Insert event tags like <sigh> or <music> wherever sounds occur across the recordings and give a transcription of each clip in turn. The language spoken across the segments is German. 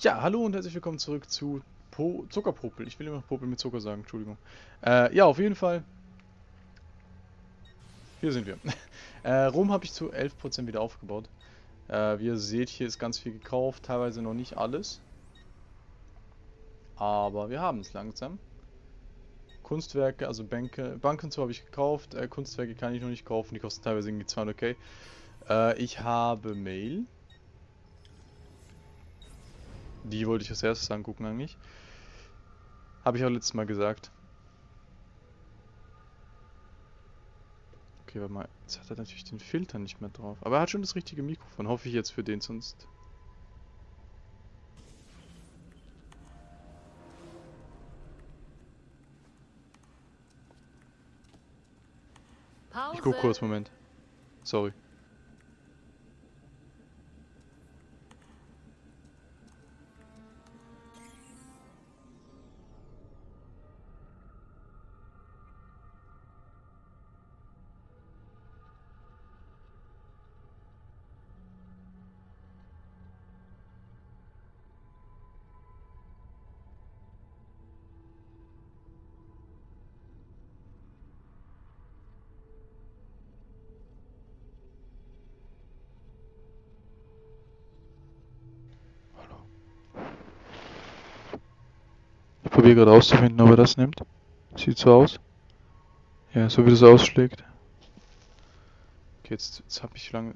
Ja, hallo und herzlich willkommen zurück zu po Zuckerpopel. Ich will immer Popel mit Zucker sagen, Entschuldigung. Äh, ja, auf jeden Fall. Hier sind wir. <laughs> äh, Rom habe ich zu 11% wieder aufgebaut. Äh, wie ihr seht, hier ist ganz viel gekauft, teilweise noch nicht alles. Aber wir haben es langsam. Kunstwerke, also Bänke, Banken zu habe ich gekauft, äh, Kunstwerke kann ich noch nicht kaufen, die kosten teilweise irgendwie 200k. Äh, ich habe Mail. Die wollte ich als erstes angucken eigentlich. Habe ich auch letztes Mal gesagt. Okay, warte mal. Jetzt hat er natürlich den Filter nicht mehr drauf. Aber er hat schon das richtige Mikrofon. Hoffe ich jetzt für den, sonst... Ich guck kurz, Moment. Sorry. Probiere gerade auszufinden, ob er das nimmt. Sieht so aus. Ja, so wie das ausschlägt. Okay, jetzt, jetzt habe ich lange...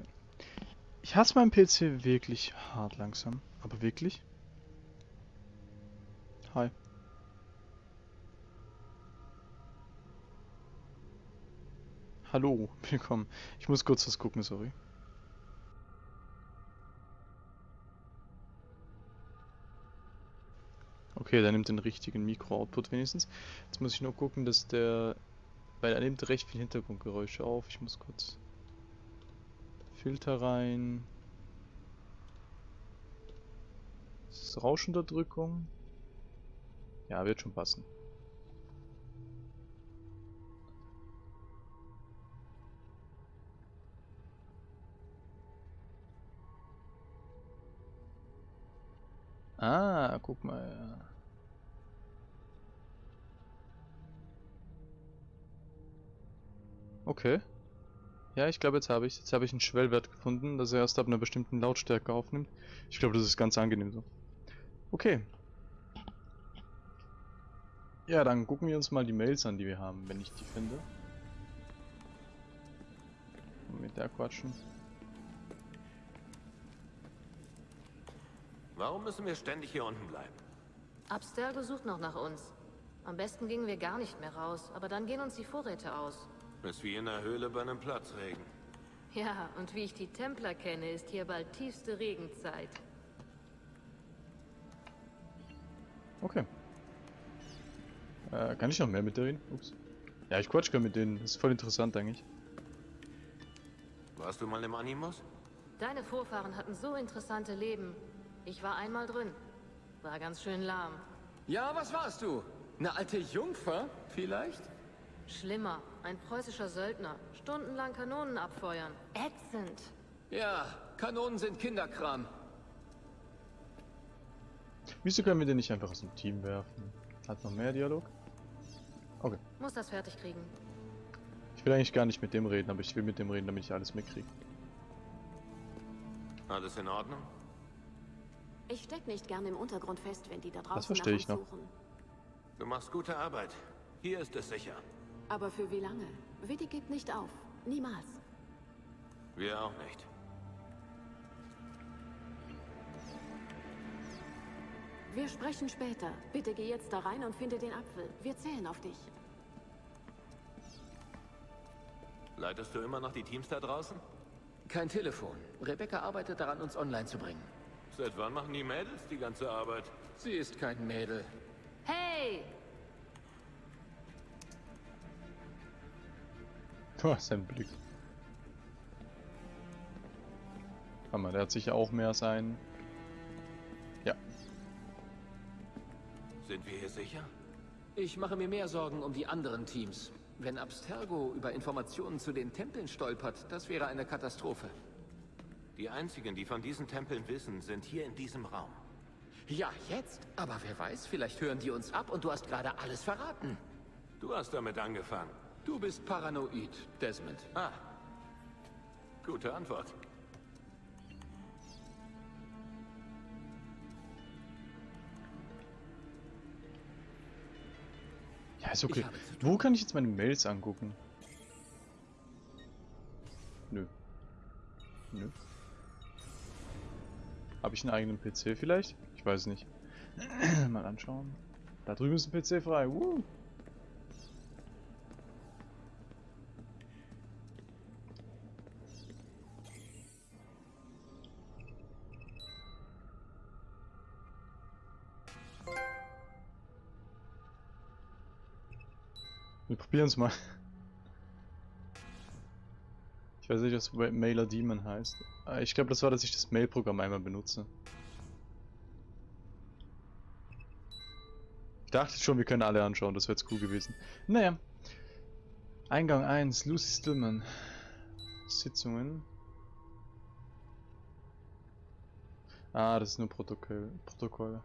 Ich hasse meinen PC wirklich hart langsam. Aber wirklich? Hi. Hallo, willkommen. Ich muss kurz was gucken, sorry. Okay, der nimmt den richtigen Mikro-Output wenigstens. Jetzt muss ich nur gucken, dass der... Weil er nimmt recht viel Hintergrundgeräusche auf. Ich muss kurz... Filter rein. Das ist Rauschunterdrückung. Ja, wird schon passen. Ah, guck mal. Okay. Ja, ich glaube, jetzt habe ich Jetzt habe ich einen Schwellwert gefunden, dass er erst ab einer bestimmten Lautstärke aufnimmt. Ich glaube, das ist ganz angenehm so. Okay. Ja, dann gucken wir uns mal die Mails an, die wir haben, wenn ich die finde. Mit der quatschen. Warum müssen wir ständig hier unten bleiben? Abstergo sucht noch nach uns. Am besten gingen wir gar nicht mehr raus, aber dann gehen uns die Vorräte aus. Ist wie in der Höhle bei einem Platzregen. Ja, und wie ich die Templer kenne, ist hier bald tiefste Regenzeit. Okay. Äh, kann ich noch mehr mit denen? Ups. Ja, ich quatsch gerne mit denen. Das ist voll interessant eigentlich. Warst du mal im Animus? Deine Vorfahren hatten so interessante Leben. Ich war einmal drin. War ganz schön lahm. Ja, was warst du? Eine alte Jungfer, vielleicht? Schlimmer. Ein preußischer Söldner. Stundenlang Kanonen abfeuern. Ätzend. Ja, Kanonen sind Kinderkram. Wieso können wir den nicht einfach aus dem Team werfen? Hat noch mehr Dialog? Okay. Muss das fertig kriegen. Ich will eigentlich gar nicht mit dem reden, aber ich will mit dem reden, damit ich alles mitkriege. Alles in Ordnung? Ich steck nicht gerne im Untergrund fest, wenn die da draußen das verstehe ich noch. Suchen. Du machst gute Arbeit. Hier ist es sicher. Aber für wie lange? Witty gibt nicht auf. Niemals. Wir auch nicht. Wir sprechen später. Bitte geh jetzt da rein und finde den Apfel. Wir zählen auf dich. Leitest du immer noch die Teams da draußen? Kein Telefon. Rebecca arbeitet daran, uns online zu bringen. Seit wann machen die Mädels die ganze Arbeit? Sie ist kein Mädel. Hey! <laughs> Oh, sein Blick. Hammer, der hat sicher auch mehr sein. Ja. Sind wir hier sicher? Ich mache mir mehr Sorgen um die anderen Teams. Wenn Abstergo über Informationen zu den Tempeln stolpert, das wäre eine Katastrophe. Die einzigen, die von diesen Tempeln wissen, sind hier in diesem Raum. Ja, jetzt. Aber wer weiß, vielleicht hören die uns ab und du hast gerade alles verraten. Du hast damit angefangen. Du bist paranoid, Desmond. Ah. Gute Antwort. Ja, ist okay. Wo kann ich jetzt meine Mails angucken? Nö. Nö. Habe ich einen eigenen PC vielleicht? Ich weiß nicht. <clears throat> Mal anschauen. Da drüben ist ein PC frei. Woo. Wir probieren es mal. Ich weiß nicht, was Wa- Mailer Demon heißt. Ah, Ich glaube, das war, dass ich das Mail-Programm einmal benutze. Ich dachte schon, wir können alle anschauen, das wäre jetzt cool gewesen. Naja. Eingang 1, Lucy Stillman. Sitzungen. Ah, das ist nur Protokoll. Protokoll.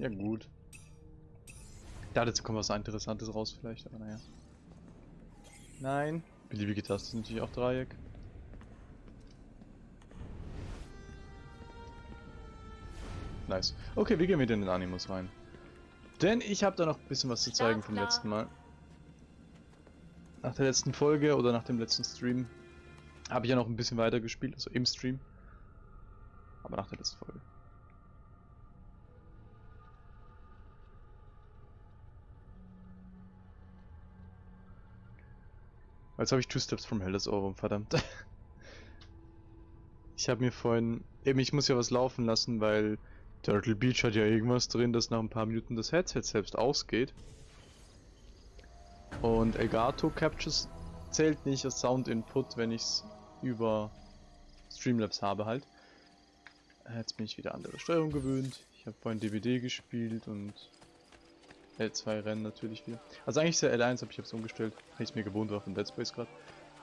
Ja gut. Ja, jetzt kommt was Interessantes raus vielleicht, aber naja. Nein. Beliebige Taste ist natürlich auch Dreieck. Nice. Okay, wir gehen wieder in den Animus rein. Denn ich habe da noch ein bisschen was zu zeigen vom letzten Mal. Nach der letzten Folge oder nach dem letzten Stream habe ich ja noch ein bisschen weiter gespielt, also im Stream. Aber nach der letzten Folge. Jetzt habe ich Two Steps from Hell das Ohrwurm, verdammt. <laughs> ich habe mir vorhin... Eben, ich muss ja was laufen lassen, weil Turtle Beach hat ja irgendwas drin, dass nach ein paar Minuten das Headset selbst ausgeht. Und Elgato Captures zählt nicht als Sound Input, wenn ich es über Streamlabs habe halt. Jetzt bin ich wieder an der Steuerung gewöhnt. Ich habe vorhin DVD gespielt und L2 Rennen natürlich wieder. Also eigentlich ist ja L1, aber ich habe es umgestellt, weil ich es mir gewohnt war von Dead Space gerade.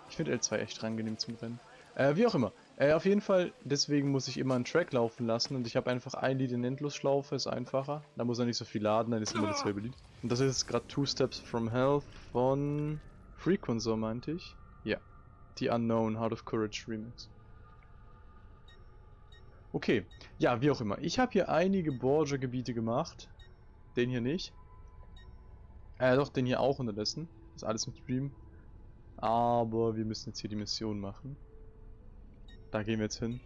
Ich finde L2 echt angenehm zum Rennen. Äh, wie auch immer. Äh, auf jeden Fall, deswegen muss ich immer einen Track laufen lassen und ich habe einfach ein Lied in Endlosschlaufe, ist einfacher. Da muss er nicht so viel laden, dann ist immer dasselbe Lied. Und das ist gerade Two Steps from Hell von Frequencer, meinte ich. Ja. The Unknown Heart of Courage Remix. Okay, ja, wie auch immer. Ich habe hier einige Borgia-Gebiete gemacht. Den hier nicht. Äh, doch, den hier auch unterdessen. Das ist alles im Stream. Aber wir müssen jetzt hier die Mission machen. Da gehen wir jetzt hin.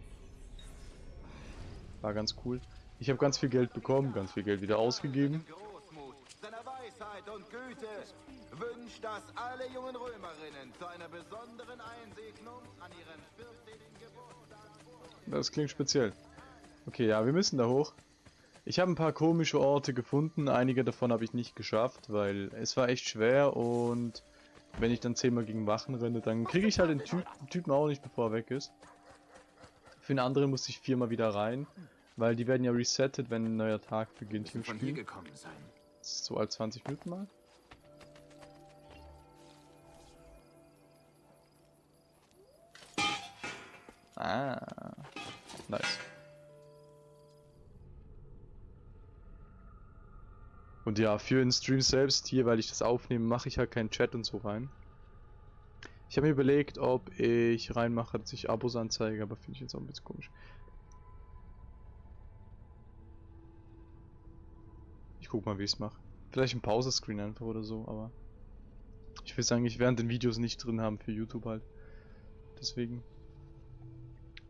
War ganz cool. Ich habe ganz viel Geld bekommen, ganz viel Geld wieder ausgegeben. Großmut, seiner Weisheit und Güte wünscht, dass alle jungen Römerinnen zu einer besonderen Einsegnung an ihren 14. Geburtstag Das klingt speziell. Okay, ja, wir müssen da hoch. Ich habe ein paar komische Orte gefunden, einige davon habe ich nicht geschafft, weil es war echt schwer und wenn ich dann zehnmal gegen Wachen renne, dann kriege ich halt den, den Typen auch nicht, bevor er weg ist. Für den anderen musste ich viermal wieder rein, weil die werden ja resettet, wenn ein neuer Tag beginnt hier im Von hier Spiel. gekommen sein. So als 20 Minuten mal. Ah, nice. Und ja, für den Stream selbst hier, weil ich das aufnehme, mache ich halt keinen Chat und so rein. Ich habe mir überlegt, ob ich reinmache, dass ich Abos anzeige, aber finde ich jetzt auch ein bisschen komisch. Ich guck mal, wie ich es mache. Vielleicht ein Pause-Screen einfach oder so, aber ich will es eigentlich während den Videos nicht drin haben für YouTube halt. Deswegen.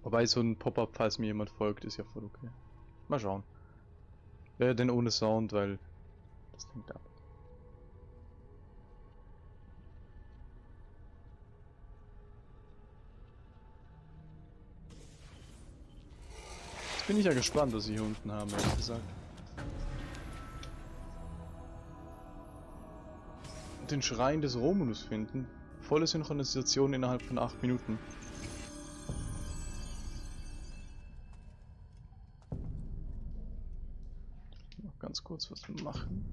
Wobei so ein Pop-up, falls mir jemand folgt, ist ja voll okay. Mal schauen. Wäre denn ohne Sound, weil das lenkt ab. Jetzt bin ich ja gespannt, was sie hier unten haben, ehrlich gesagt. Den Schrein des Romulus finden. Volle Synchronisation innerhalb von 8 Minuten. Kurz was machen.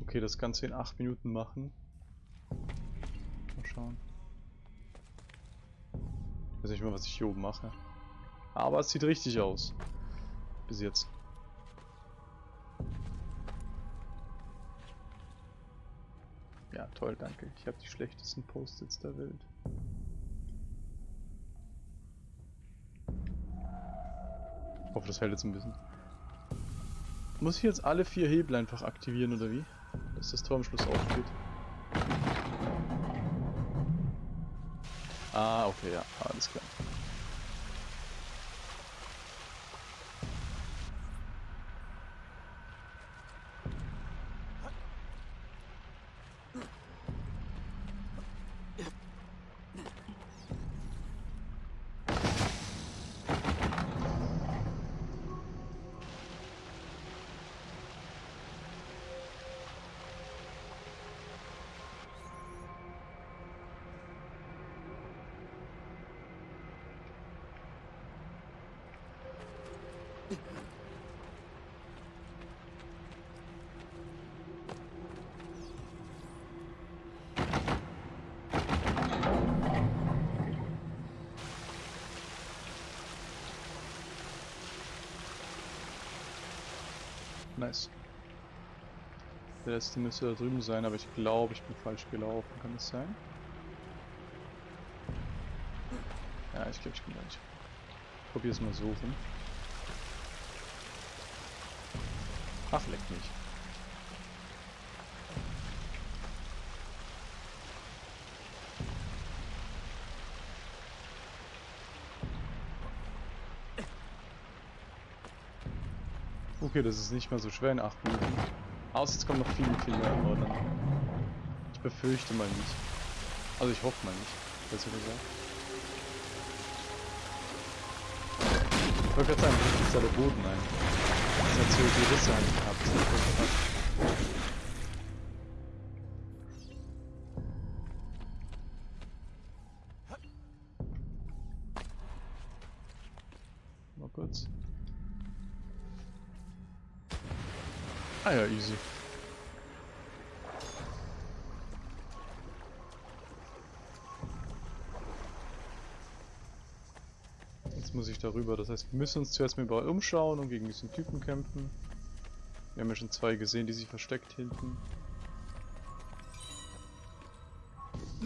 Okay, das Ganze in 8 Minuten machen. Mal schauen. Ich weiß nicht mal, was ich hier oben mache. Aber es sieht richtig aus. Bis jetzt. Ja, toll, danke. Ich habe die schlechtesten Post-its der Welt. Hoffe, das hält jetzt ein bisschen. Muss ich jetzt alle vier Hebel einfach aktivieren, oder wie? Dass das Tor am Schluss aufgeht. Ah, okay, ja, alles klar. Der letzte müsste da drüben sein, aber ich glaube, ich bin falsch gelaufen. Kann das sein? Ja, ich glaube, ich bin gleich. Ich probiere es mal rum. Ach, leck mich. Okay, das ist nicht mehr so schwer in 8 Minuten. Außer jetzt kommt noch viel, viel mehr, aber dann... Ich befürchte mal nicht. Also ich hoffe mal nicht, besser gesagt. Ich wollte gerade sagen, wie ist da der Boden ein? Das hat so die Risse angehabt. Darüber, das heißt, wir müssen uns zuerst mal überall umschauen und gegen diesen Typen kämpfen. Wir haben ja schon zwei gesehen, die sich versteckt hinten.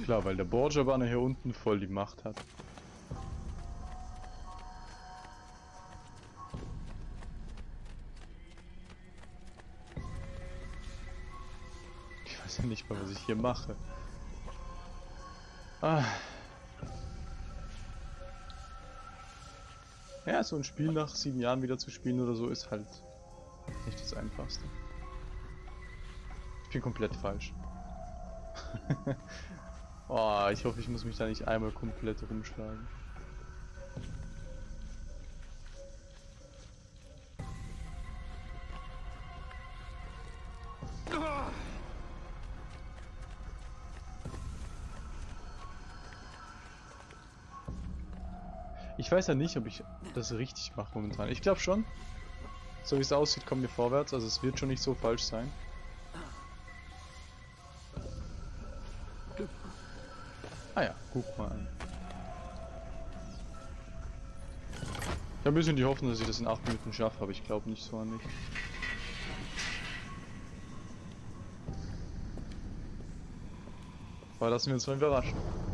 Klar, weil der Borgia-Banner hier unten voll die Macht hat. Ich weiß ja nicht mal, was ich hier mache. Ah. Ja, so ein Spiel nach sieben Jahren wieder zu spielen oder so ist halt nicht das Einfachste. Ich bin komplett falsch. <laughs> oh, ich hoffe, ich muss mich da nicht einmal komplett rumschlagen. Ich weiß ja nicht, ob ich das richtig mache momentan. Ich glaube schon. So wie es aussieht, kommen wir vorwärts. Also es wird schon nicht so falsch sein. Ah ja, guck mal an. Ich habe ein bisschen die Hoffnung, dass ich das in 8 Minuten schaffe, aber ich glaube nicht so an mich. Aber lassen wir uns mal überraschen.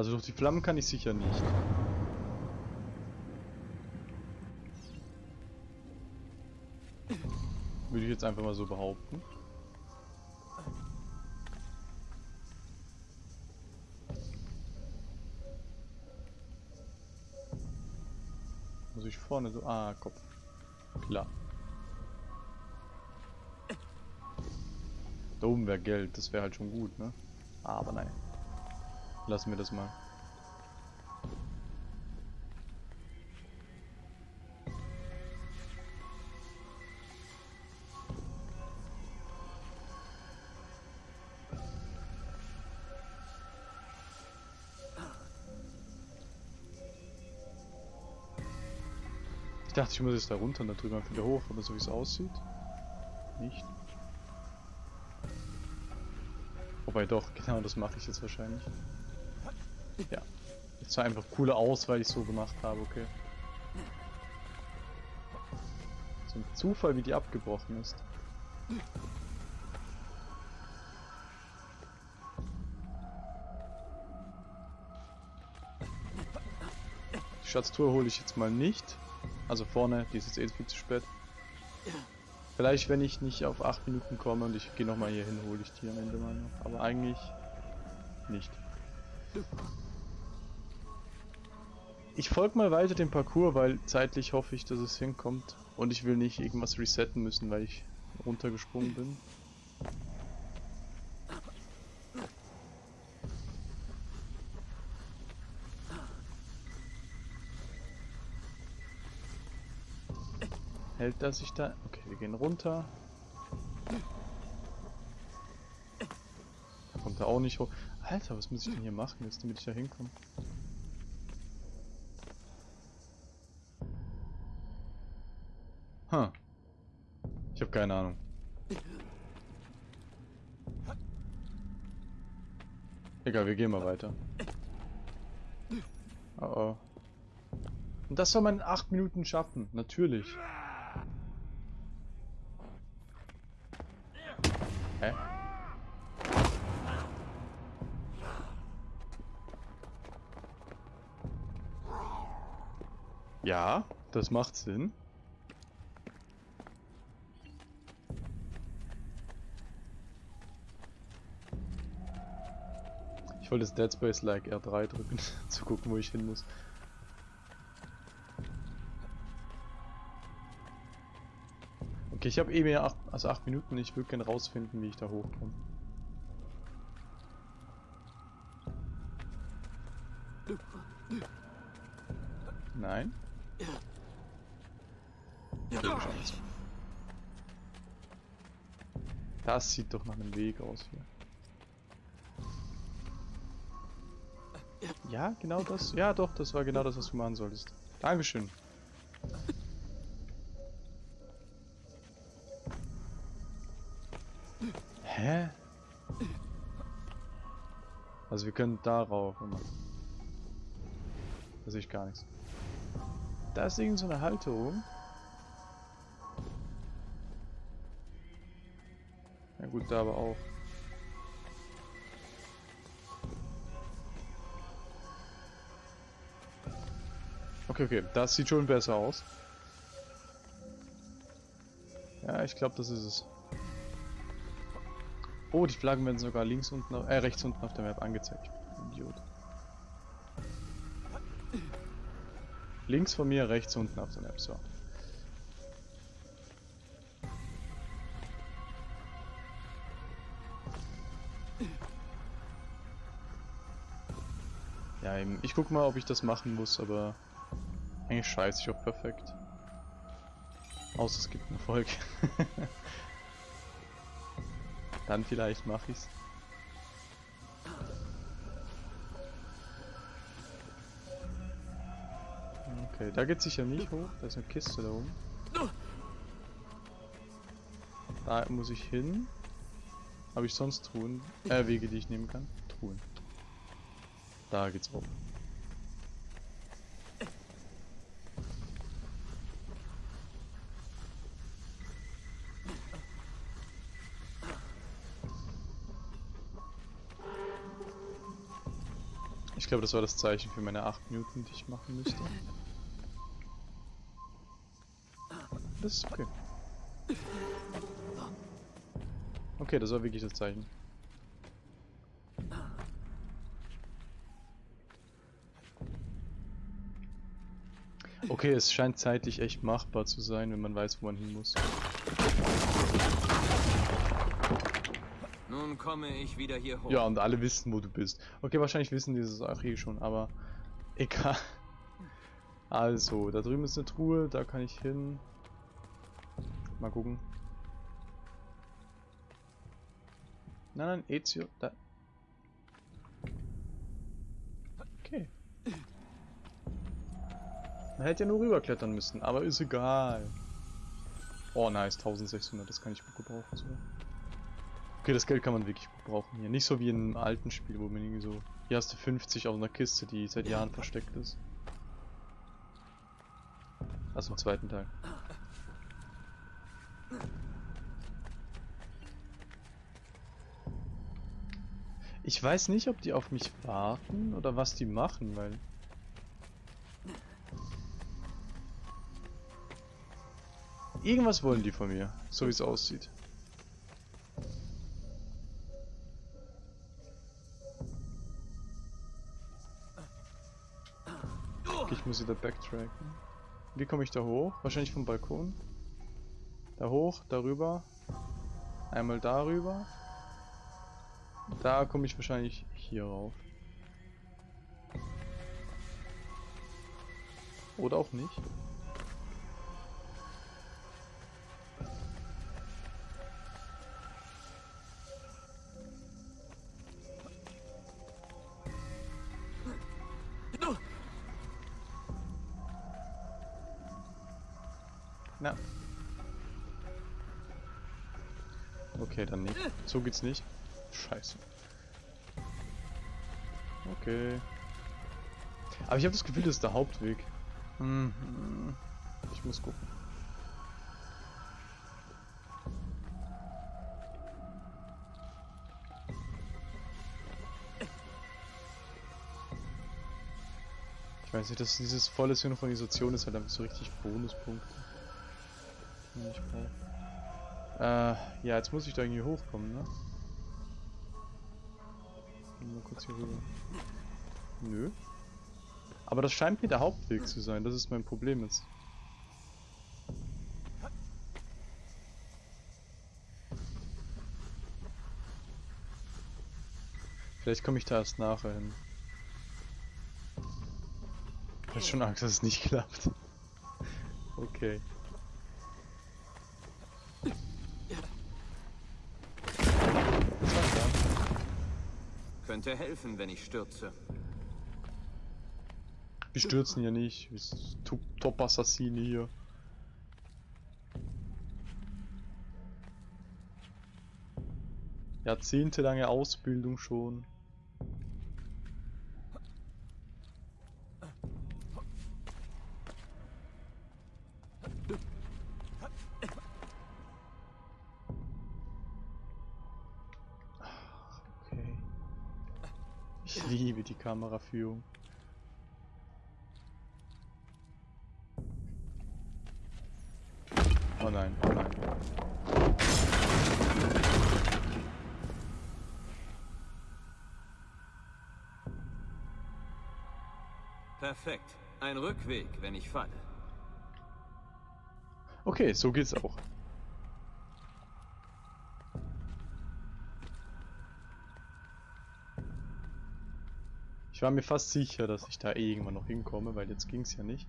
Also durch die Flammen kann ich sicher nicht. Würde ich jetzt einfach mal so behaupten. Muss ich vorne so... Ah, Kopf. Klar. Da oben wäre Geld, das wäre halt schon gut, ne? Aber nein. Lassen wir das mal. Ich dachte, ich muss jetzt da runter und da drüben wieder hoch, aber so wie es aussieht, nicht. Wobei doch, <laughs> genau das mache ich jetzt wahrscheinlich. Ja. Es sah einfach cooler aus, weil ich so gemacht habe, okay. So ein Zufall, wie die abgebrochen ist. Die Schatztour hole ich jetzt mal nicht. Also vorne, die ist jetzt eh viel zu spät. Vielleicht, wenn ich nicht auf 8 Minuten komme und ich gehe nochmal hier hin, hole ich die am Ende mal noch. Aber eigentlich nicht. Ich folge mal weiter dem Parcours, weil zeitlich hoffe ich, dass es hinkommt. Und ich will nicht irgendwas resetten müssen, weil ich runtergesprungen bin. Hält das sich da? Okay, wir gehen runter. Kommt er auch nicht hoch. Alter, was muss ich denn hier machen jetzt, damit ich da hinkomme? Huh. Ich habe keine Ahnung. Egal, wir gehen mal weiter. Oh oh. Und das soll man in 8 Minuten schaffen, natürlich. Hä? Ja, das macht Sinn. Ich das Dead Space like R3 drücken, <laughs> zu gucken, wo ich hin muss. Okay, ich habe eh mehr, acht, also 8 Minuten, ich würde gerne rausfinden, wie ich da hochkomme. Nein? Das sieht doch nach einem Weg aus hier. Ja, genau das. Ja, doch, das war genau das, was du machen solltest. Dankeschön. Hä? Also wir können darauf. Da sehe ich gar nichts. Da ist irgend so eine Halterung. Ja gut, da aber auch. Okay, okay, das sieht schon besser aus. Ja, ich glaube, das ist es. Oh, die Flaggen werden sogar links unten, äh, rechts unten auf der Map angezeigt. Idiot. Links von mir, rechts unten auf der Map, so. Ja, eben. ich guck mal, ob ich das machen muss, aber eigentlich scheiße ich auch perfekt. Außer es gibt einen Erfolg. <laughs> Dann vielleicht mache ich's. Okay, da geht sicher nicht hoch. Da ist eine Kiste da oben. Da muss ich hin. Habe ich sonst Truhen? Äh, Wege, die ich nehmen kann? Truhen. Da geht's hoch. Glaube, das war das Zeichen für meine 8 Minuten, die ich machen müsste. Das ist okay. Okay, das war wirklich das Zeichen. Okay, es scheint zeitlich echt machbar zu sein, wenn man weiß, wo man hin muss. Nun komme ich wieder hier hoch. Ja, und alle wissen, wo du bist. Okay, wahrscheinlich wissen die das auch eh schon, aber egal. Also, da drüben ist eine Truhe, da kann ich hin. Mal gucken. Nein, nein, Ezio, da. Okay. Man hätte ja nur rüberklettern müssen, aber ist egal. Oh nice, 1600, das kann ich gut gebrauchen sogar. Okay, das Geld kann man wirklich gut brauchen hier. Nicht so wie in einem alten Spiel, wo man irgendwie so... Hier hast du 50 auf einer Kiste, die seit Jahren versteckt ist. Also im zweiten Teil. Ich weiß nicht, ob die auf mich warten oder was die machen, weil... Irgendwas wollen die von mir, so wie es aussieht. Muss wieder backtracken. Wie komme ich da hoch? Wahrscheinlich vom Balkon. Da hoch, darüber. Einmal darüber. Da komme ich wahrscheinlich hier rauf. Oder auch nicht. Na. Okay, dann nicht. So geht's nicht. Scheiße. Okay. Aber ich habe das Gefühl, das ist der Hauptweg. Hm, hm. Ich muss gucken. Ich weiß nicht, dass dieses volle Synchronisation ist halt einfach so richtig Bonuspunkte. Die Ich brauche. Äh, ja, jetzt muss ich da irgendwie hochkommen, ne? Mal kurz hier rüber. Nö. Aber das scheint mir der Hauptweg zu sein, das ist mein Problem jetzt. Vielleicht komme ich da erst nachher hin. Ich hab schon Angst, dass es nicht <laughs> klappt. Okay. Was war's da? Könnte helfen, wenn ich stürze. Wir stürzen ja nicht. Wir sind Top- Top-Assassine hier. Jahrzehntelange Ausbildung schon. Kameraführung. Oh nein, oh nein. Perfekt. Ein Rückweg, wenn ich falle. Okay, so geht's auch. Ich war mir fast sicher, dass ich da irgendwann noch hinkomme, weil jetzt ging's ja nicht.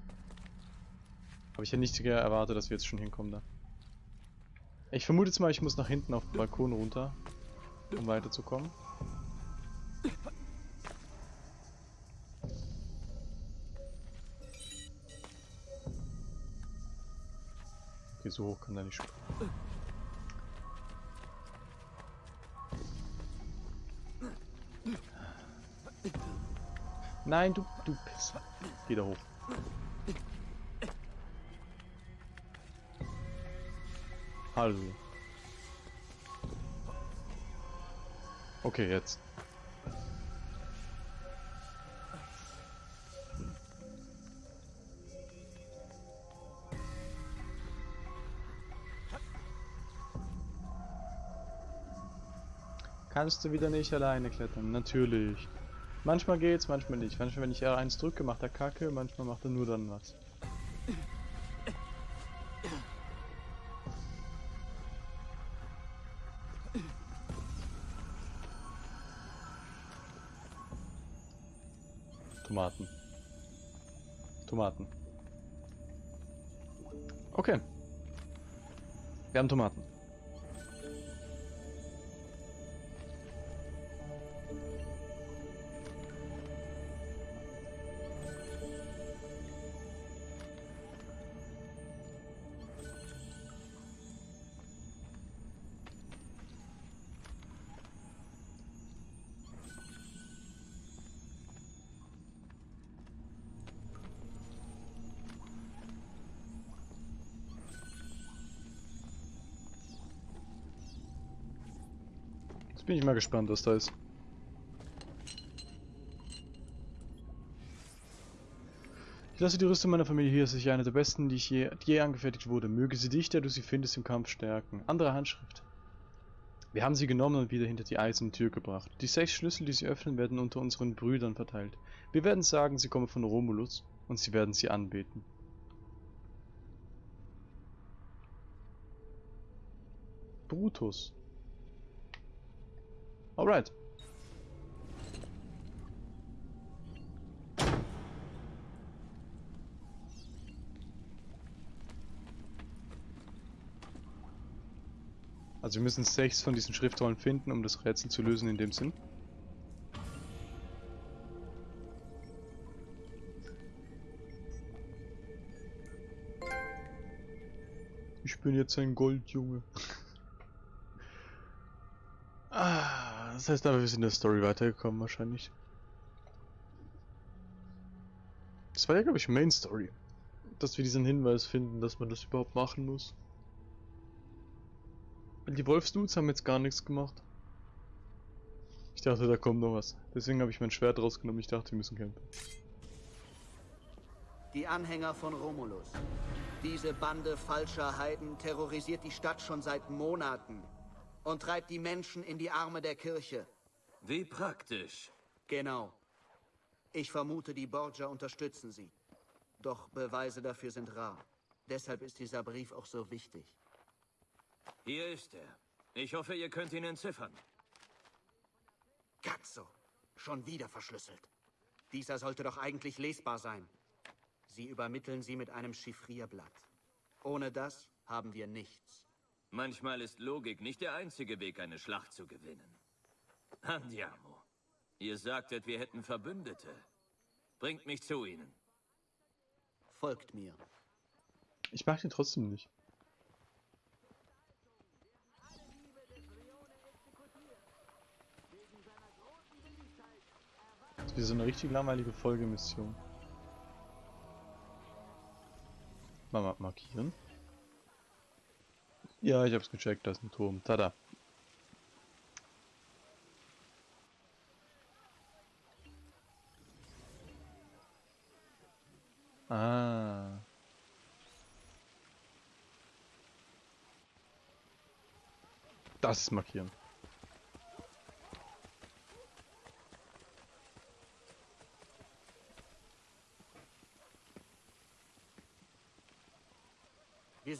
Aber ich hätte nicht erwartet, dass wir jetzt schon hinkommen da. Ich vermute jetzt mal, ich muss nach hinten auf den Balkon runter, um weiterzukommen. Okay, so hoch kann er nicht springen. Nein, du, du Pisser. Geh da hoch. Hallo. Okay, jetzt. Kannst du wieder nicht alleine klettern? Natürlich. Manchmal geht's, manchmal nicht. Manchmal, wenn ich R1 drücke, macht er Kacke, manchmal macht er nur dann was. Jetzt bin ich mal gespannt, was da ist. Ich lasse die Rüstung meiner Familie hier, es ist eine der besten, die, ich je, je angefertigt wurde. Möge sie dich, der du sie findest, im Kampf stärken. Andere Handschrift. Wir haben sie genommen und wieder hinter die eiserne Tür gebracht. Die sechs Schlüssel, die sie öffnen, werden unter unseren Brüdern verteilt. Wir werden sagen, sie kommen von Romulus und sie werden sie anbeten. Brutus. Alright. Also wir müssen sechs von diesen Schriftrollen finden, um das Rätsel zu lösen in dem Sinn. Ich bin jetzt ein Goldjunge. <laughs> ah, das heißt aber, wir sind in der Story weitergekommen wahrscheinlich. Das war ja, glaube ich, Main Story. Dass wir diesen Hinweis finden, dass man das überhaupt machen muss. Die Wolfsdudes haben jetzt gar nichts gemacht. Ich dachte, da kommt noch was. Deswegen habe ich mein Schwert rausgenommen. Ich dachte, wir müssen campen. Die Anhänger von Romulus. Diese Bande falscher Heiden terrorisiert die Stadt schon seit Monaten und treibt die Menschen in die Arme der Kirche. Wie praktisch. Genau. Ich vermute, die Borgia unterstützen sie. Doch Beweise dafür sind rar. Deshalb ist dieser Brief auch so wichtig. Hier ist er. Ich hoffe, ihr könnt ihn entziffern. Katzo. Schon wieder verschlüsselt. Dieser sollte doch eigentlich lesbar sein. Sie übermitteln sie mit einem Chiffrierblatt. Ohne das haben wir nichts. Manchmal ist Logik nicht der einzige Weg, eine Schlacht zu gewinnen. Andiamo. Ihr sagtet, wir hätten Verbündete. Bringt mich zu ihnen. Folgt mir. Ich mag den trotzdem nicht. Das ist wie so eine richtig langweilige Folgemission. Mal ma- markieren. Ja, ich hab's gecheckt, da ist ein Turm. Tada. Ah. Das ist markieren.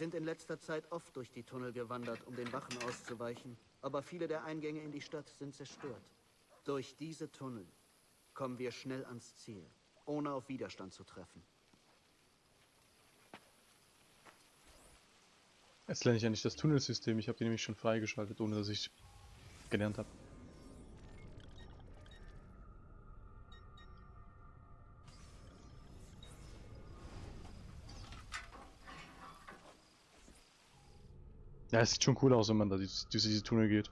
Sind in letzter Zeit oft durch die Tunnel gewandert, um den Wachen auszuweichen. Aber viele der Eingänge in die Stadt sind zerstört. Durch diese Tunnel kommen wir schnell ans Ziel, ohne auf Widerstand zu treffen. Jetzt lerne ich ja nicht das Tunnelsystem. Ich habe die nämlich schon freigeschaltet, ohne dass ich gelernt habe. Ja, es sieht schon cool aus, wenn man da durch diese Tunnel geht.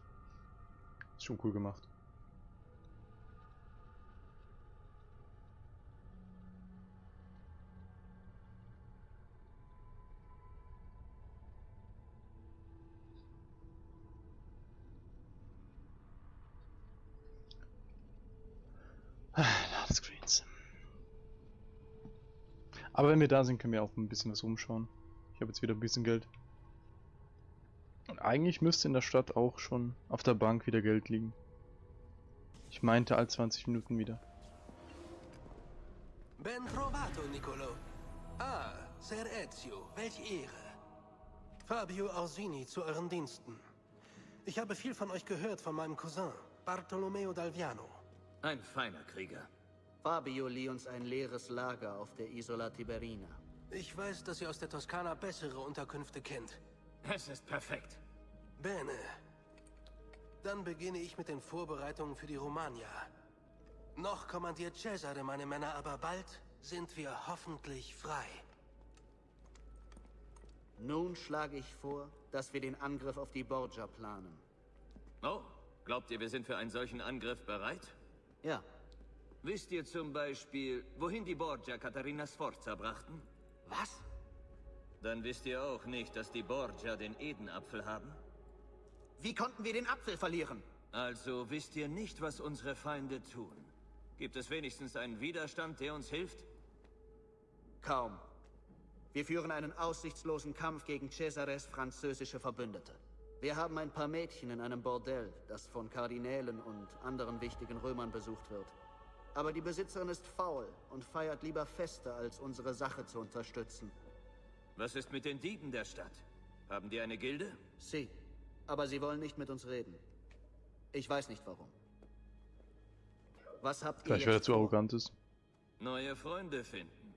Ist schon cool gemacht. Ladescreens. Aber wenn wir da sind, können wir auch ein bisschen was rumschauen. Ich habe jetzt wieder ein bisschen Geld. Eigentlich müsste in der Stadt auch schon auf der Bank wieder Geld liegen. Ich meinte all 20 Minuten wieder. Ben trovato, Nicolo. Ah, Ser Ezio, welch Ehre. Fabio Orsini zu euren Diensten. Ich habe viel von euch gehört von meinem Cousin, Bartolomeo Dalviano. Ein feiner Krieger. Fabio lieh uns ein leeres Lager auf der Isola Tiberina. Ich weiß, dass ihr aus der Toskana bessere Unterkünfte kennt. Es ist perfekt. Bene. Dann beginne ich mit den Vorbereitungen für die Romagna. Noch kommandiert Cesare meine Männer, aber bald sind wir hoffentlich frei. Nun schlage ich vor, dass wir den Angriff auf die Borgia planen. Oh, glaubt ihr, wir sind für einen solchen Angriff bereit? Ja, Wisst ihr zum Beispiel, wohin die Borgia Katharina Sforza brachten? was? Dann wisst ihr auch nicht, dass die Borgia den Edenapfel haben? Wie konnten wir den Apfel verlieren? Also wisst ihr nicht, was unsere Feinde tun? Gibt es wenigstens einen Widerstand, der uns hilft? Kaum. Wir führen einen aussichtslosen Kampf gegen Cesares französische Verbündete. Wir haben ein paar Mädchen in einem Bordell, das von Kardinälen und anderen wichtigen Römern besucht wird. Aber die Besitzerin ist faul und feiert lieber Feste, als unsere Sache zu unterstützen. Was ist mit den Dieben der Stadt? Haben die eine Gilde? Sie. Aber sie wollen nicht mit uns reden. Ich weiß nicht warum. Was habt ihr Gleich, weil er zu arrogant ist. Neue Freunde finden.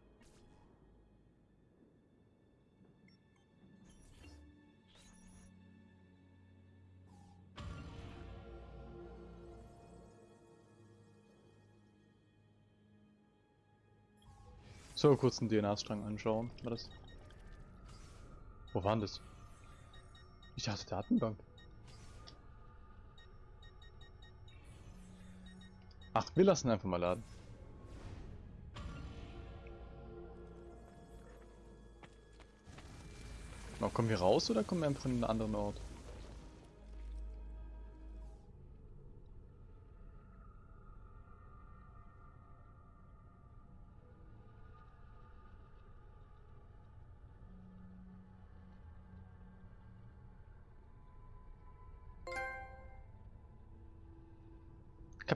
So, kurz einen DNA-Strang anschauen. War das? Wo war denn das? Ich dachte Datenbank. Ach, wir lassen einfach mal laden. Na, kommen wir raus oder kommen wir einfach in einen anderen Ort?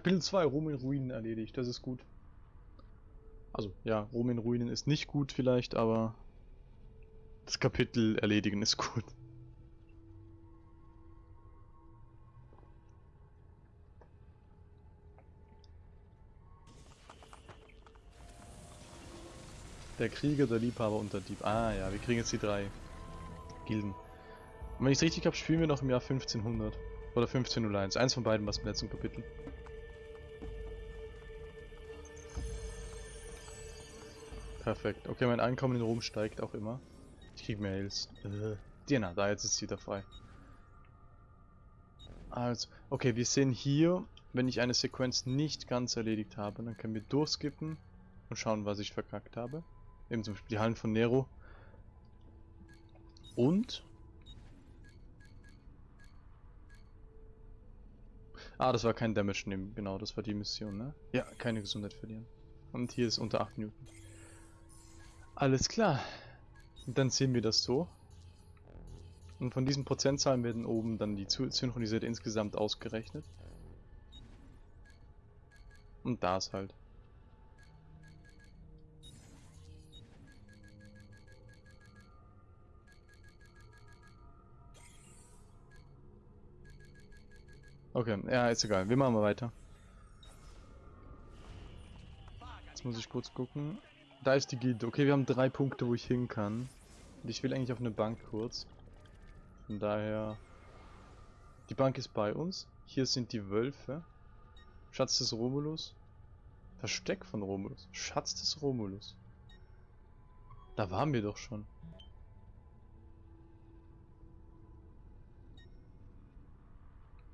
Kapitel 2, Rom in Ruinen erledigt, das ist gut. Also, ja, Rom in Ruinen ist nicht gut vielleicht, aber das Kapitel erledigen ist gut. Der Krieger, der Liebhaber und der Dieb. Ah ja, wir kriegen jetzt die drei Gilden. Und wenn ich es richtig habe, spielen wir noch im Jahr 1500. Oder 1501. Eins von beiden was im letzten Kapitel. Perfekt. Okay, mein Einkommen in Rom steigt auch immer. Ich krieg Mails. Äh. Diana, da jetzt ist sie wieder frei. Also, okay, wir sehen hier, wenn ich eine Sequenz nicht ganz erledigt habe, dann können wir durchskippen und schauen, was ich verkackt habe. Eben zum Beispiel die Hallen von Nero. Und... Ah, das war kein Damage nehmen, genau, das war die Mission, ne? Ja, keine Gesundheit verlieren. Und hier ist unter 8 Newton. Alles klar. Und dann sehen wir das so. Und von diesen Prozentzahlen werden oben dann die synchronisierte insgesamt ausgerechnet. Und das halt. Okay, ja, ist egal. Wir machen mal weiter. Jetzt muss ich kurz gucken. Da ist die Gilde. Okay, wir haben drei Punkte, wo ich hin kann. Und ich will eigentlich auf eine Bank kurz. Von daher... Die Bank ist bei uns. Hier sind die Wölfe. Schatz des Romulus. Versteck von Romulus. Schatz des Romulus. Da waren wir doch schon.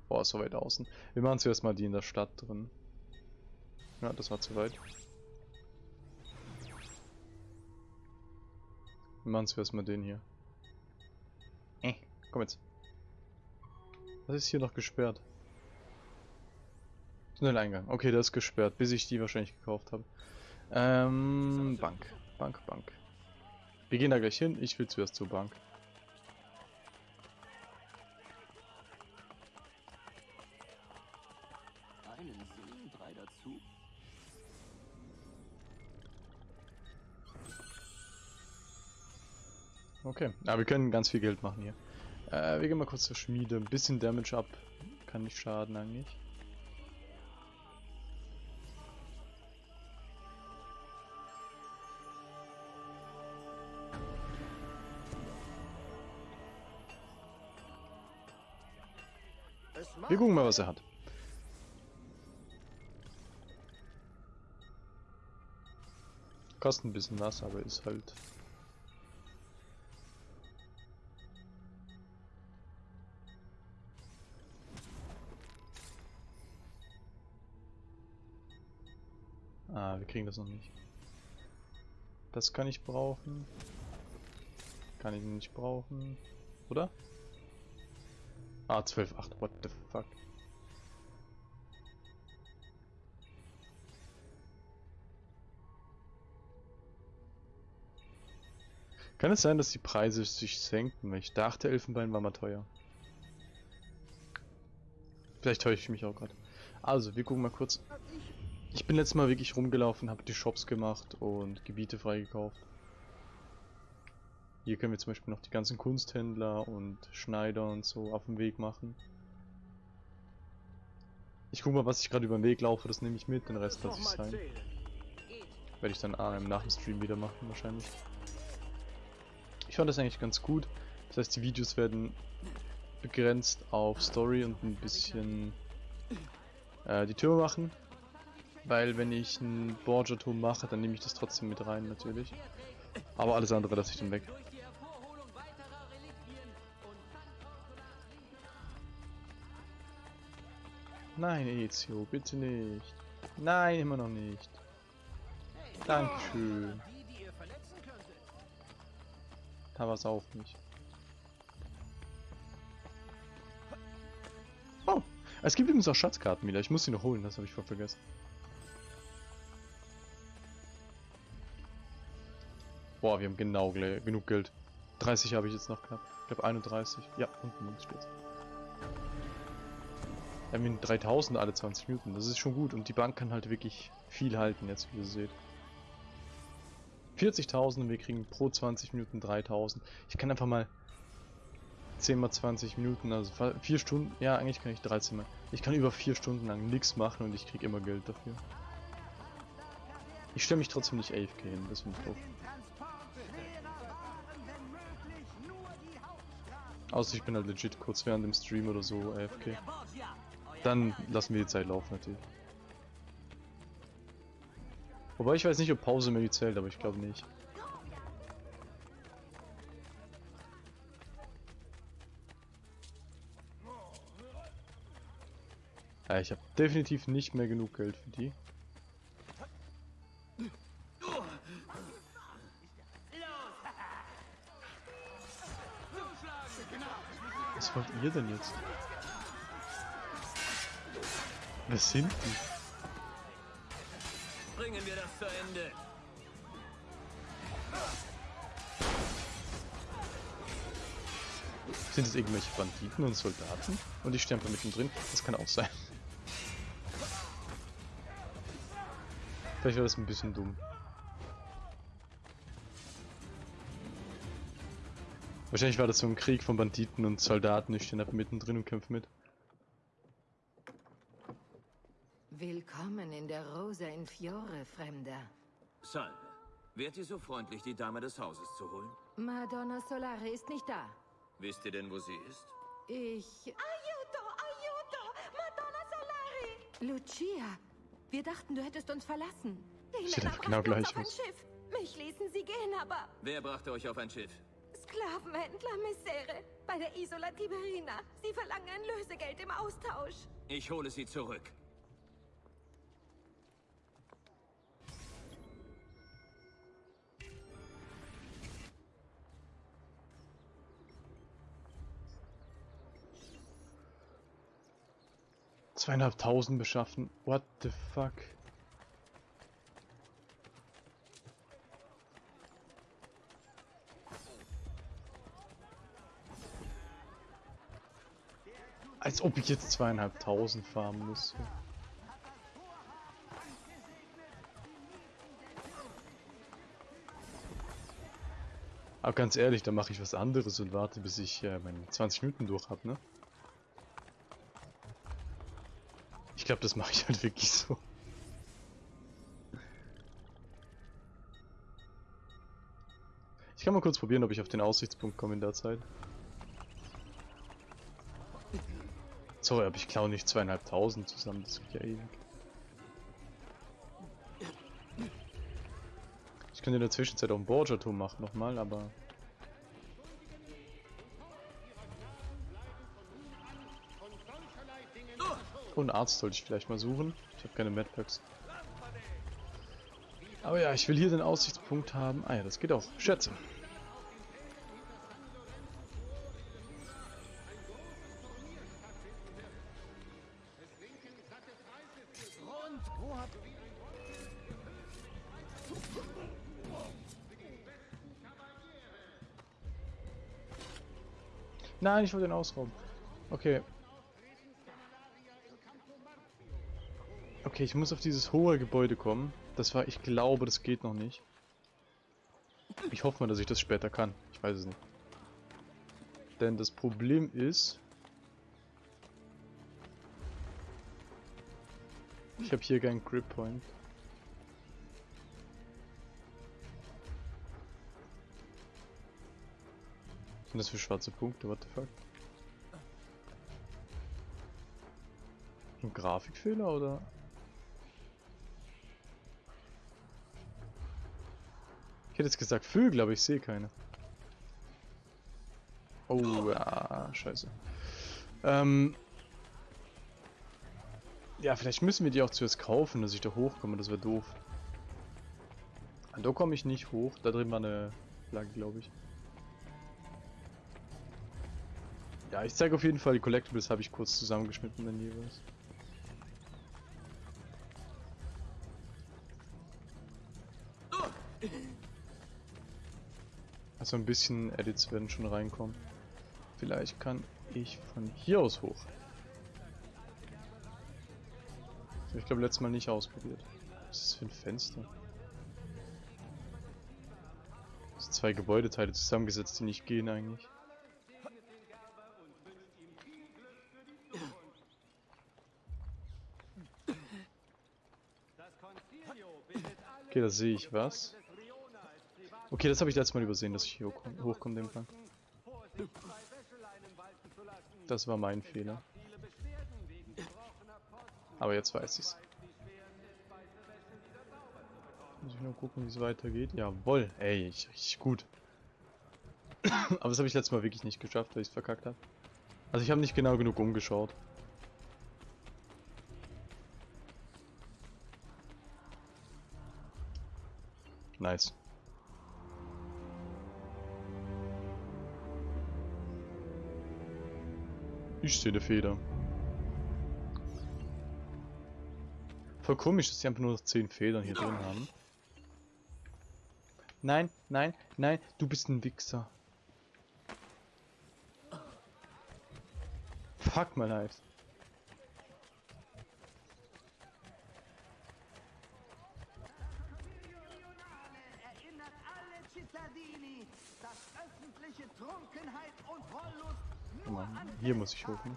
Boah, so weit außen. Wir machen zuerst mal die in der Stadt drin. Ja, das war zu weit. Wir machen zuerst mal den hier. Äh, komm jetzt. Was ist hier noch gesperrt? Schnelleingang. Okay, der ist gesperrt, bis ich die wahrscheinlich gekauft habe. Ähm, Bank. Bank, Bank. Wir gehen da gleich hin. Ich will zuerst zur Bank. Okay, aber wir können ganz viel Geld machen hier. Äh, wir gehen mal kurz zur Schmiede. Ein bisschen Damage ab. Kann nicht schaden eigentlich. Wir gucken mal, was er hat. Kostet ein bisschen was, aber ist halt... kriegen das noch nicht. Das kann ich brauchen. Kann ich nicht brauchen. Oder? Ah, 12,8. What the fuck? Kann es sein, dass die Preise sich senken? Ich dachte, Elfenbein war mal teuer. Vielleicht täusche ich mich auch gerade. Also, wir gucken mal kurz. Ich bin letztes Mal wirklich rumgelaufen, habe die Shops gemacht und Gebiete freigekauft. Hier können wir zum Beispiel noch die ganzen Kunsthändler und Schneider und so auf dem Weg machen. Ich guck mal, was ich gerade über den Weg laufe, das nehme ich mit, den Rest lasse ich sein. Werde ich dann ah, nach dem Stream wieder machen wahrscheinlich. Ich fand das eigentlich ganz gut. Das heißt, die Videos werden begrenzt auf Story und ein bisschen äh, die Türme machen. Weil wenn ich einen Borgia-Turm mache, dann nehme ich das trotzdem mit rein natürlich. Aber alles andere lasse ich dann weg. Nein, Ezio, bitte nicht. Nein, immer noch nicht. Dankeschön. Da war es auch nicht. Oh, es gibt übrigens auch Schatzkarten wieder. Ich muss sie noch holen, das habe ich voll vergessen. Boah, wir haben genau genug Geld. 30 habe ich jetzt noch knapp. Ich glaube 31. Ja, unten links steht's. Wir haben 3000 alle 20 Minuten. Das ist schon gut. Und die Bank kann halt wirklich viel halten, jetzt wie ihr seht. 40.000 und wir kriegen pro 20 Minuten 3.000. Ich kann einfach mal 10 mal 20 Minuten, also 4 Stunden, ja eigentlich kann ich 13 mal. Ich kann über 4 Stunden lang nichts machen und ich krieg immer Geld dafür. Ich stelle mich trotzdem nicht AFK hin, das finde ich doof. Außer ich bin halt legit kurz während dem Stream oder so AFK. Dann lassen wir die Zeit laufen natürlich. Wobei ich weiß nicht, ob Pause mir zählt, aber ich glaube nicht. Ja, ich habe definitiv nicht mehr genug Geld für die. Ihr denn jetzt? Wer sind die? Bringen wir das zu Ende. Sind es irgendwelche Banditen und Soldaten? Und ich sterbe mittendrin? Das kann auch sein. Vielleicht war das ein bisschen dumm. Wahrscheinlich war das so ein Krieg von Banditen und Soldaten. Ich stehe einfach mittendrin und kämpfe mit. Willkommen in der Rosa in Fiore, Fremder. Salve. Wärt ihr so freundlich, die Dame des Hauses zu holen? Madonna Solare ist nicht da. Wisst ihr denn, wo sie ist? Ich... Aiuto, aiuto! Madonna Solari! Lucia, wir dachten, du hättest uns verlassen. Die Sieht Männer einfach genau gleich auf ein. Schiff. Mich ließen sie gehen, aber Wer brachte euch auf ein Schiff? Sklavenhändler Messere bei der Isola Tiberina. Sie verlangen ein Lösegeld im Austausch. Ich hole sie zurück. Zweieinhalbtausend beschaffen. What the fuck? Als ob ich jetzt zweieinhalbtausend farmen müsste. Aber ganz ehrlich, dann mache ich was anderes und warte, bis ich äh, meine 20 Minuten durch habe, ne? Ich glaube, das mache ich halt wirklich so. Ich kann mal kurz probieren, ob ich auf den Aussichtspunkt komme in der Zeit. Sorry, aber ich klaue nicht zweieinhalbtausend zusammen, das geht ja ewig. Ich könnte in der Zwischenzeit auch ein Borgia-Turm machen nochmal, aber... Oh, einen Arzt sollte ich vielleicht mal suchen. Ich habe keine Medpacks. Aber ja, ich will hier den Aussichtspunkt haben. Ah ja, das geht auch. Schätze. Nein, ich wollte den ausrauben. Okay. Okay, ich muss auf dieses hohe Gebäude kommen. Das war, ich glaube, das geht noch nicht. Ich hoffe mal, dass ich das später kann. Ich weiß es nicht. Denn das Problem ist... Ich habe hier keinen Grip Point. Sind das für schwarze Punkte? What the fuck? Ein Grafikfehler oder? Ich hätte jetzt gesagt Vögel, aber ich sehe keine. Oh, ja, scheiße. Ähm. Ja, vielleicht müssen wir die auch zuerst kaufen, dass ich da hochkomme, das wäre doof. Da komme ich nicht hoch, da drin war eine Flagge, glaube ich. Ja, ich zeige auf jeden Fall die Collectibles, habe ich kurz zusammengeschnitten dann jeweils. Also ein bisschen Edits werden schon reinkommen. Vielleicht kann ich von hier aus hoch. Ich glaube letztes Mal nicht ausprobiert. Was ist das für ein Fenster? Das sind zwei Gebäudeteile zusammengesetzt, die nicht gehen eigentlich. Okay, da sehe ich was. Okay, das habe ich letztes Mal übersehen, dass ich hier hochkomme, dem Plan. Das war mein Fehler. Aber jetzt weiß ich's. Muss ich nur gucken, wie es weitergeht. Jawoll, ey, ich, richtig gut. <coughs> Aber das habe ich letztes Mal wirklich nicht geschafft, weil ich es verkackt habe. Also ich habe nicht genau genug umgeschaut. Nice. Ich sehe eine Feder. Voll komisch, dass sie einfach nur 10 Federn hier drin haben. Nein, nein, nein, du bist ein Wichser. Fuck my life. Hier muss ich hoch, ne?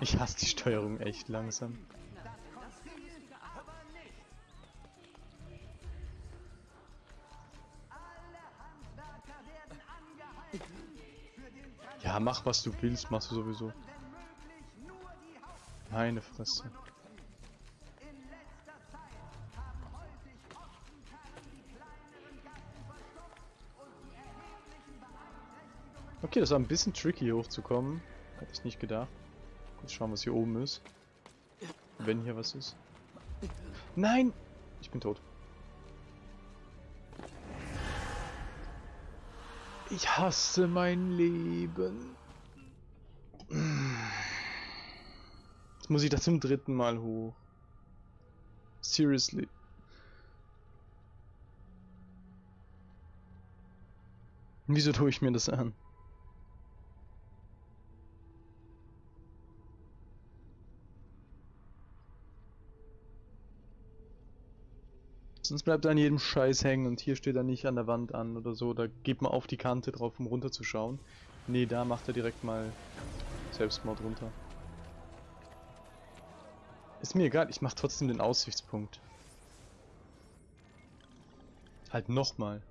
Ich hasse die Steuerung echt langsam. Ja, mach was du willst, machst du sowieso. Meine Fresse. Okay, das war ein bisschen tricky hochzukommen. Hätte ich nicht gedacht. Kurz schauen, was hier oben ist. Wenn hier was ist. Nein! Ich bin tot. Ich hasse mein Leben. Jetzt muss ich das zum dritten Mal hoch. Seriously. Wieso tue ich mir das an? Sonst bleibt er an jedem Scheiß hängen und hier steht er nicht an der Wand an oder so. Da geht man auf die Kante drauf, um runterzuschauen. Nee, da macht er direkt mal Selbstmord runter. Ist mir egal, ich mach trotzdem den Aussichtspunkt. Halt nochmal.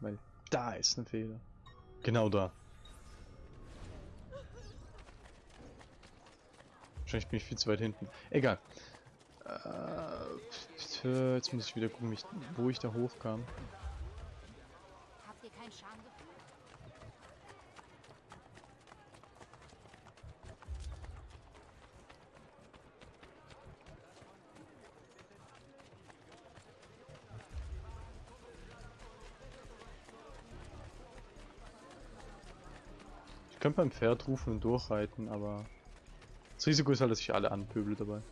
Weil da ist ein Fehler. Genau da. Wahrscheinlich bin ich viel zu weit hinten. Egal. Äh, jetzt muss ich wieder gucken, wo ich da hochkam. Habt ihr kein Schamgefühl? Ich könnte beim Pferd rufen und durchreiten, aber das Risiko ist halt, dass ich alle anpöbel dabei.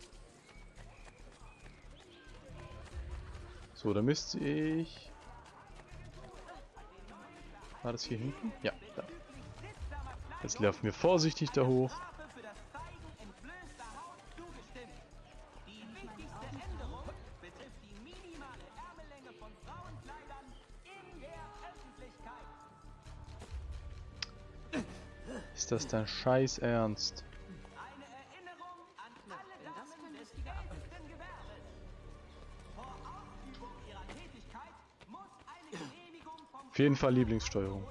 So, da müsste ich... War das hier hinten? Ja, da. Jetzt laufen wir vorsichtig da hoch. Ist das dein Scheiß Ernst? Auf jeden Fall Lieblingssteuerung.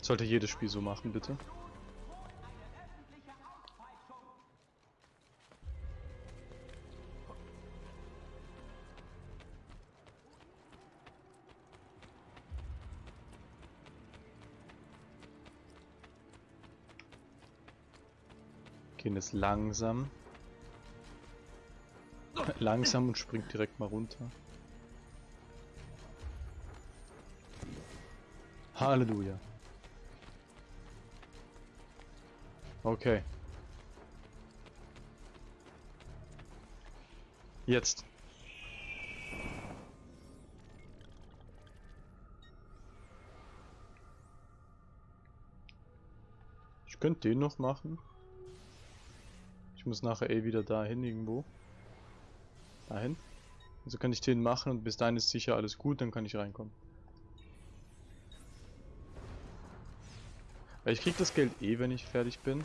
Sollte jedes Spiel so machen, bitte. Gehen es langsam. langsam und springt direkt mal runter. Halleluja. Okay. Jetzt. Ich könnte den noch machen. Ich muss nachher eh wieder dahin irgendwo. Dahin. Also kann ich den machen und bis dahin ist sicher alles gut, dann kann ich reinkommen. Ich krieg das Geld eh, wenn ich fertig bin.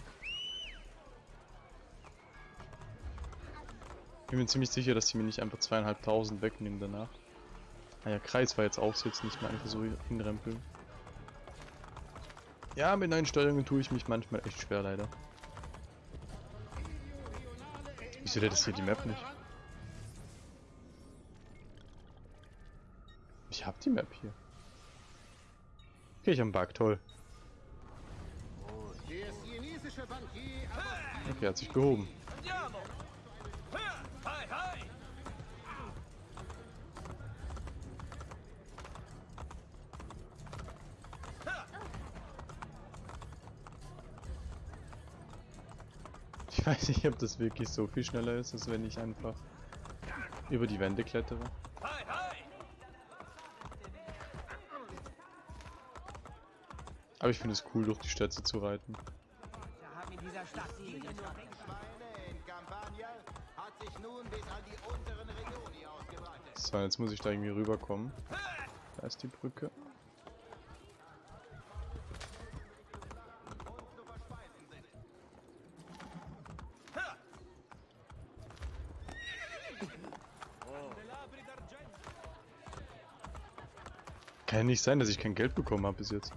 Ich bin mir ziemlich sicher, dass die mir nicht einfach zweieinhalbtausend wegnehmen danach. Naja, Kreis war jetzt auch so, jetzt nicht mehr einfach so hinrempeln. Ja, mit neuen Steuerungen tue ich mich manchmal echt schwer, leider. Wieso lädt das hier die Map nicht? Ich hab die Map hier. Okay, ich hab einen Bug, toll. Okay, hat sich gehoben. Ich weiß nicht, ob das wirklich so viel schneller ist, als wenn ich einfach über die Wände klettere. Aber ich finde es cool, durch die Städte zu reiten. So, jetzt muss ich da irgendwie rüberkommen. Da ist die Brücke. Kann ja nicht sein, dass ich kein Geld bekommen habe bis jetzt.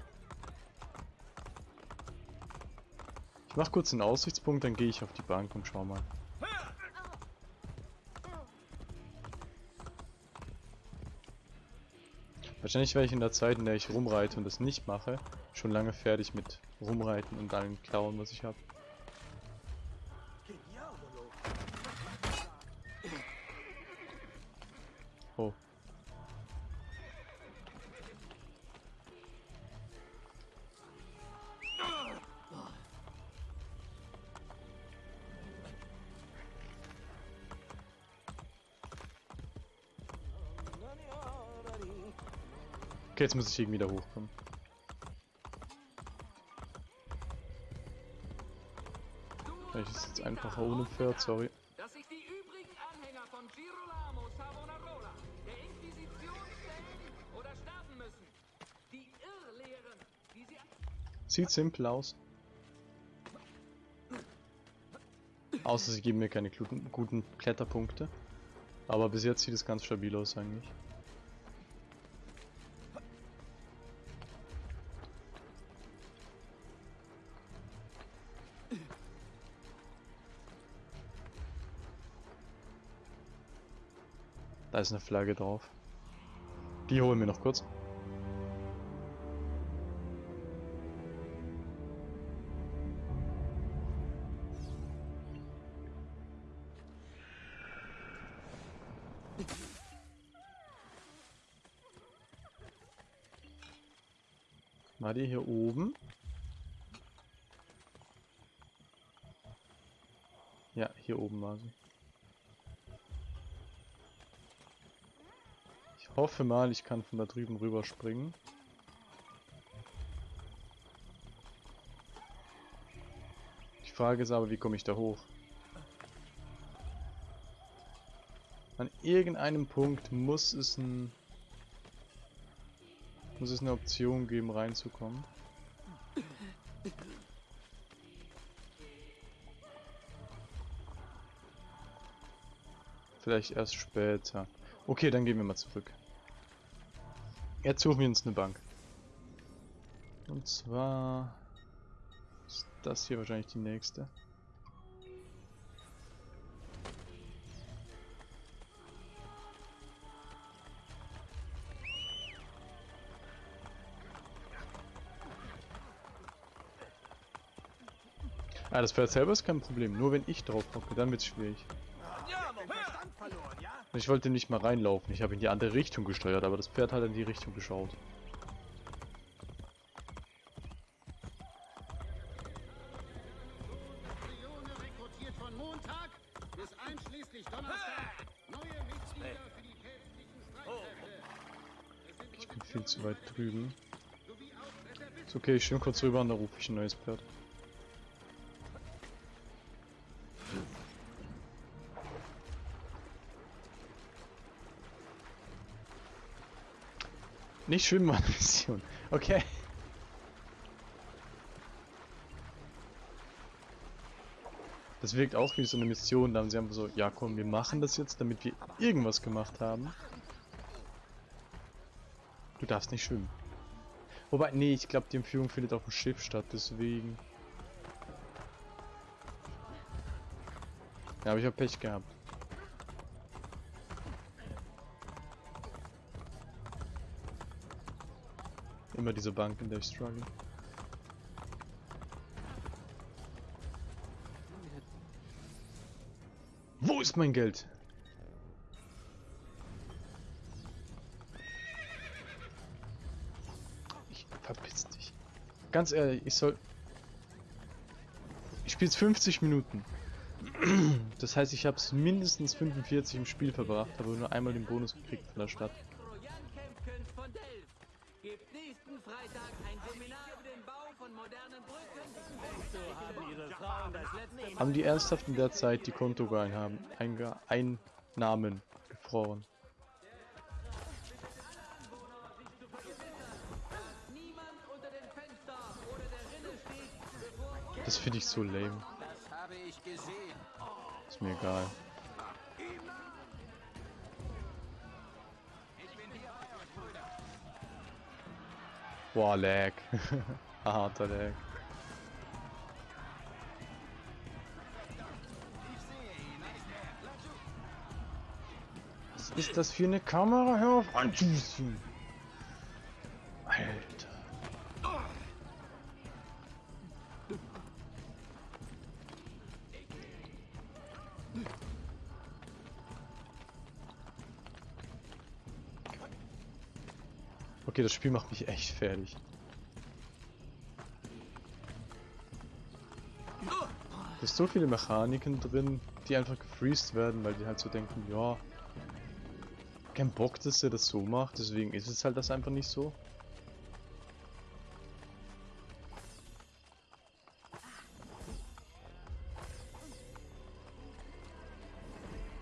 Ich mach kurz den Aussichtspunkt, dann gehe ich auf die Bank und schau mal. Wahrscheinlich wäre ich in der Zeit, in der ich rumreite und das nicht mache, schon lange fertig mit rumreiten und allen klauen, was ich habe. Okay, jetzt muss ich irgendwie da hochkommen. Vielleicht ist es jetzt einfacher ohne Pferd, sorry. Dass sich die übrigen Anhänger von Girolamo Savonarola der Inquisition stellen oder sterben müssen. Die Irrlehren, die sie... Sieht simpel aus. Außer sie geben mir keine guten, guten Kletterpunkte. Aber bis jetzt sieht es ganz stabil aus eigentlich. Da ist eine Flagge drauf. Die holen wir noch kurz. War die hier oben? Ja, hier oben war sie. Hoffe mal, ich kann von da drüben rüber springen. Die Frage ist aber, wie komme ich da hoch? An irgendeinem Punkt muss es ein muss es eine Option geben, reinzukommen. Vielleicht erst später. Okay, dann gehen wir mal zurück. Jetzt suchen wir uns eine Bank. Und zwar ist das hier wahrscheinlich die nächste. Ah, das Pferd selber ist kein Problem. Nur wenn ich drauf hocke, dann wird's schwierig. Ich wollte nicht mal reinlaufen. Ich habe in die andere Richtung gesteuert, aber das Pferd hat in die Richtung geschaut. Ich bin viel zu weit drüben. Ist okay, ich schwimme kurz rüber und dann rufe ich ein neues Pferd. Nicht schwimmen, war eine <laughs> Mission. Okay. Das wirkt auch wie so eine Mission. Da haben sie einfach so, ja komm, wir machen das jetzt, damit wir irgendwas gemacht haben. Du darfst nicht schwimmen. Wobei, nee, ich glaube, die Entführung findet auf dem Schiff statt, deswegen. Ja, aber ich habe Pech gehabt. Immer diese Bank, in der ich struggle. Wo ist mein Geld? Ich verpiss dich. Ganz ehrlich, ich soll... Ich spiele 50 Minuten. Das heißt, ich habe es mindestens 45 im Spiel verbracht, habe nur einmal den Bonus gekriegt von der Stadt. Haben die ernsthaft in der Zeit die Kontoeinnahmen Einnahmen gefroren? Das finde ich so lame. Ist mir egal. Boah, Lag. <laughs> Harter Lag. Ist das für eine Kamera? Hör auf anzuziehen. Alter. Okay, das Spiel macht mich echt fertig. Da ist so viele Mechaniken drin, die einfach gefreezed werden, weil die halt so denken, ja, kein Bock, dass er das so macht, deswegen ist es halt das einfach nicht so.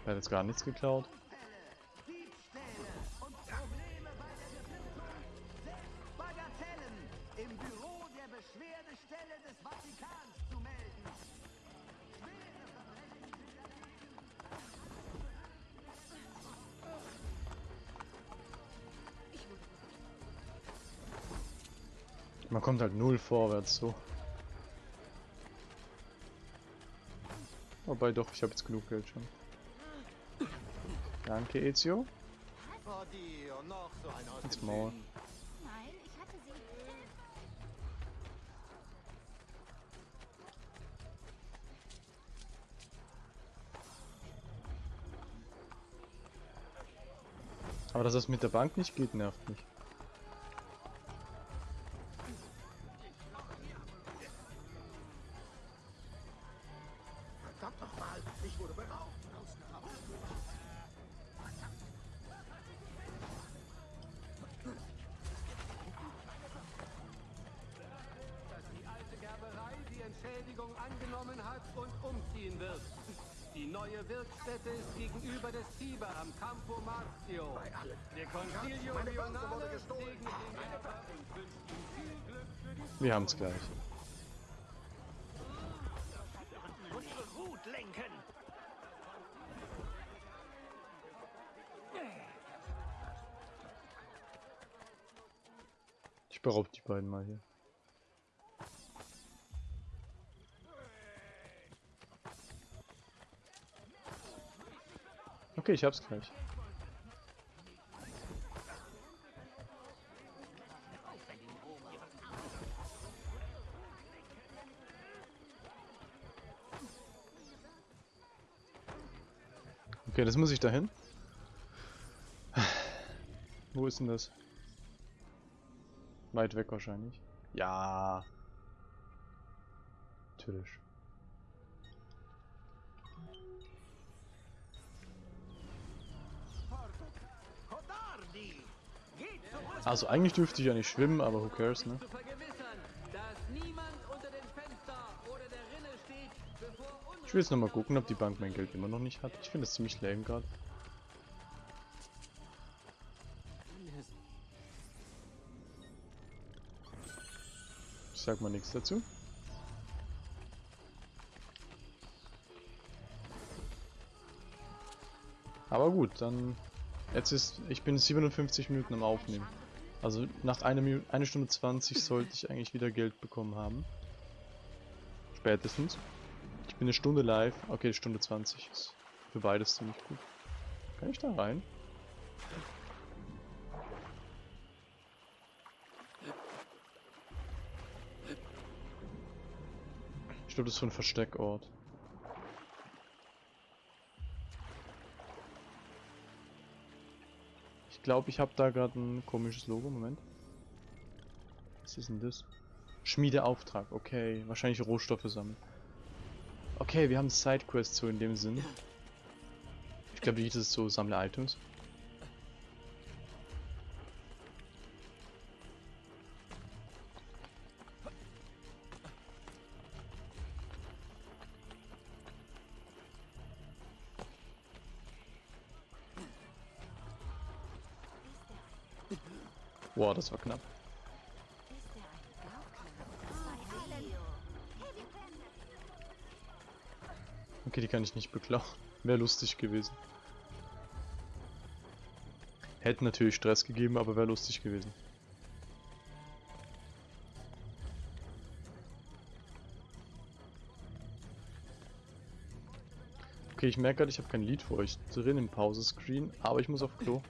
Er hat jetzt gar nichts geklaut. Kommt halt null vorwärts so. Wobei doch, ich habe jetzt genug Geld schon. Danke, Ezio. Ins Maul. Aber dass das mit der Bank nicht geht, nervt mich. Haben's gleich. Ich beraub die beiden mal hier. Okay, ich hab's gleich. Okay, das muss ich dahin. Wo ist denn das? Weit weg wahrscheinlich. Ja. Natürlich. Also eigentlich dürfte ich ja nicht schwimmen, aber who cares, ne? Ich will jetzt nochmal gucken, ob die Bank mein Geld immer noch nicht hat. Ich finde das ziemlich lame gerade. Ich sag mal nichts dazu. Aber gut, dann... Jetzt ist... Ich bin 57 Minuten am Aufnehmen. Also nach einer eine Stunde 20 sollte ich eigentlich wieder Geld bekommen haben. Spätestens. Bin eine Stunde live. Okay, Stunde 20 ist für beides ziemlich gut. Kann ich da rein? Ich glaube, das ist so ein Versteckort. Ich glaube, ich habe da gerade ein komisches Logo. Moment. Was ist denn das? Schmiedeauftrag. Okay, wahrscheinlich Rohstoffe sammeln. Okay, wir haben Sidequests so in dem Sinn. Ich glaube, das ist so sammle Items. Boah, das war knapp. Okay, die kann ich nicht beklauen. Wäre lustig gewesen. Hätte natürlich Stress gegeben, aber wäre lustig gewesen. Okay, ich merke gerade, ich habe kein Lied für euch drin im Pause-Screen, aber ich muss auf Klo.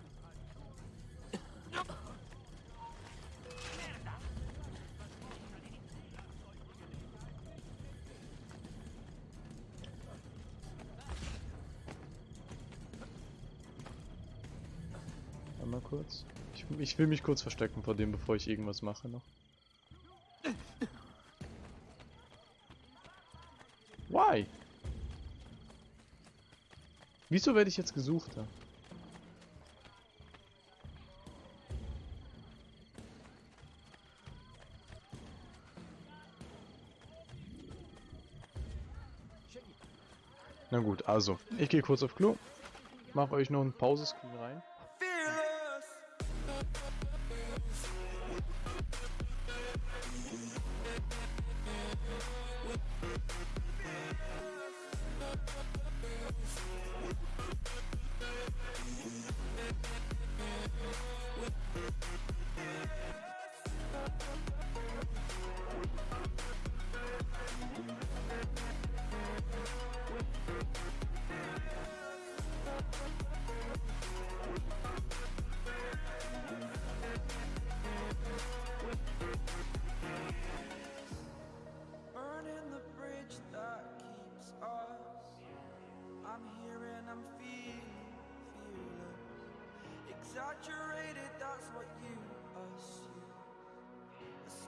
Ich, will mich kurz verstecken vor dem, bevor ich irgendwas mache noch. Why? Wieso werde ich jetzt gesucht? Da? Na gut, also, ich gehe kurz auf Klo, mache euch noch ein Pause-Screen rein.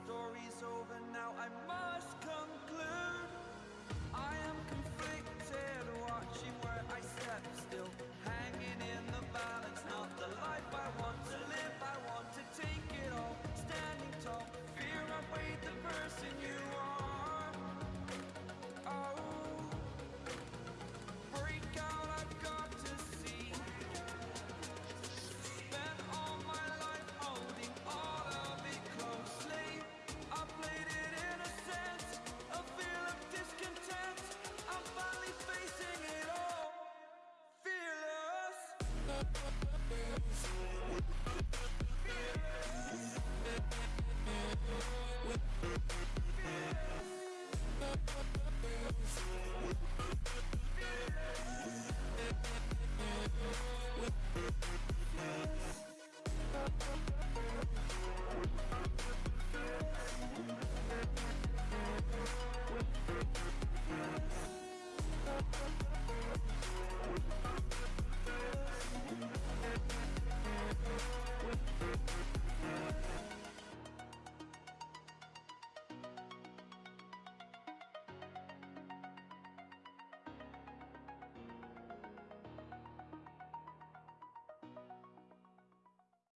Story's over